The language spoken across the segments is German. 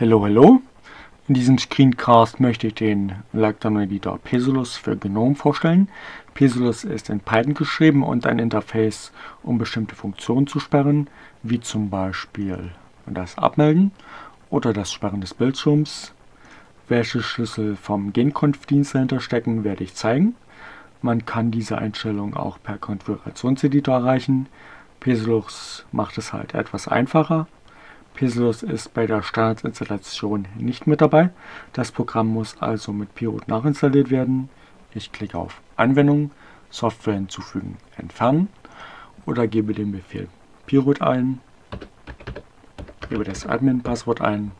Hallo, hallo! In diesem Screencast möchte ich den Lockdown Editor Pesolus für GNOME vorstellen. Pesolus ist in Python geschrieben und ein Interface, um bestimmte Funktionen zu sperren, wie zum Beispiel das Abmelden oder das Sperren des Bildschirms. Welche Schlüssel vom Genconf-Dienst dahinter stecken, werde ich zeigen. Man kann diese Einstellung auch per Konfigurationseditor erreichen. Pesolus macht es halt etwas einfacher. Pesolus ist bei der Standardinstallation nicht mit dabei. Das Programm muss also mit Pirut nachinstalliert werden. Ich klicke auf Anwendung, Software hinzufügen, entfernen oder gebe den Befehl Pirut ein, gebe das Admin-Passwort ein,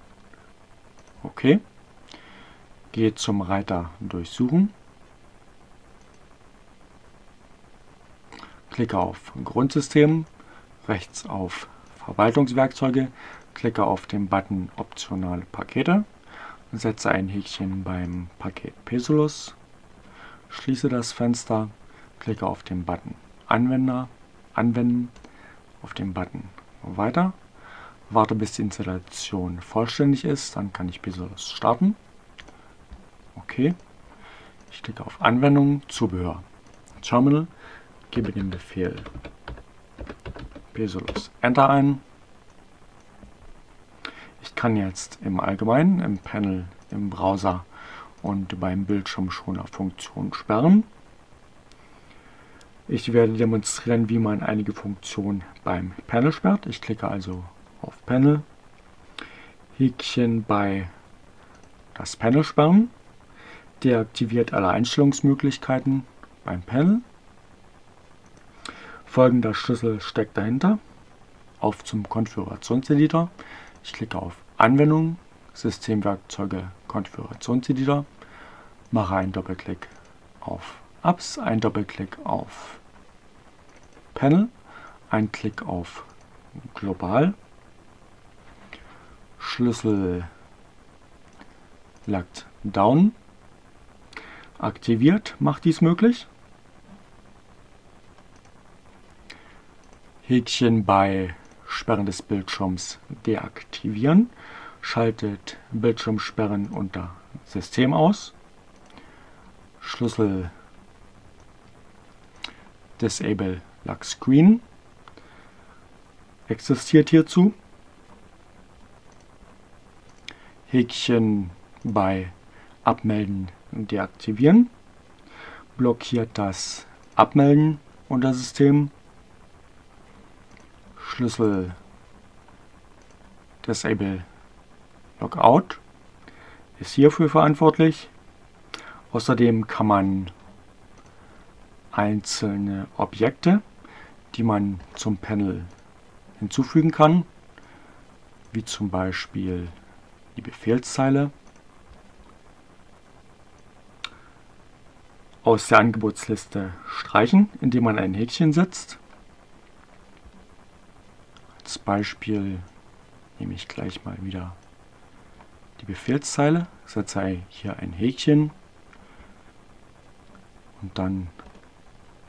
OK, gehe zum Reiter Durchsuchen, klicke auf Grundsystem, rechts auf Verwaltungswerkzeuge, klicke auf den Button Optionale Pakete, setze ein Häkchen beim Paket Pesolus, schließe das Fenster, klicke auf den Button Anwender, Anwenden, auf den Button Weiter, warte bis die Installation vollständig ist, dann kann ich Pesolus starten. Okay. Ich klicke auf Anwendung, Zubehör, Terminal, gebe den Befehl Pesolus Enter ein kann jetzt im Allgemeinen, im Panel, im Browser und beim Bildschirmschoner Funktionen sperren. Ich werde demonstrieren, wie man einige Funktionen beim Panel sperrt. Ich klicke also auf Panel, Häkchen bei das Panel sperren, deaktiviert alle Einstellungsmöglichkeiten beim Panel. Folgender Schlüssel steckt dahinter. Auf zum Konfigurationseditor. Ich klicke auf Anwendung, Systemwerkzeuge, Konfigurationseditor, mache einen Doppelklick auf Apps, einen Doppelklick auf Panel, einen Klick auf Global, Schlüssel Locked Down aktiviert, macht dies möglich. Häkchen bei Sperren des Bildschirms deaktivieren. Schaltet Bildschirmsperren unter System aus. Schlüssel Disable Lock Screen existiert hierzu. Häkchen bei Abmelden deaktivieren. Blockiert das Abmelden unter System Schlüssel Disable Logout ist hierfür verantwortlich. Außerdem kann man einzelne Objekte, die man zum Panel hinzufügen kann, wie zum Beispiel die Befehlszeile, aus der Angebotsliste streichen, indem man ein Häkchen setzt. Als Beispiel nehme ich gleich mal wieder die Befehlszeile, setze hier ein Häkchen. Und dann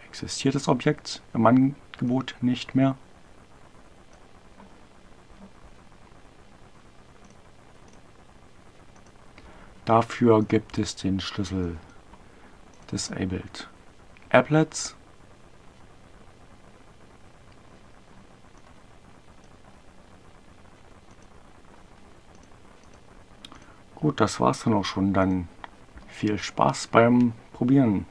existiert das Objekt im Angebot nicht mehr. Dafür gibt es den Schlüssel Disabled Applets Gut, das war's dann auch schon. Dann viel Spaß beim Probieren.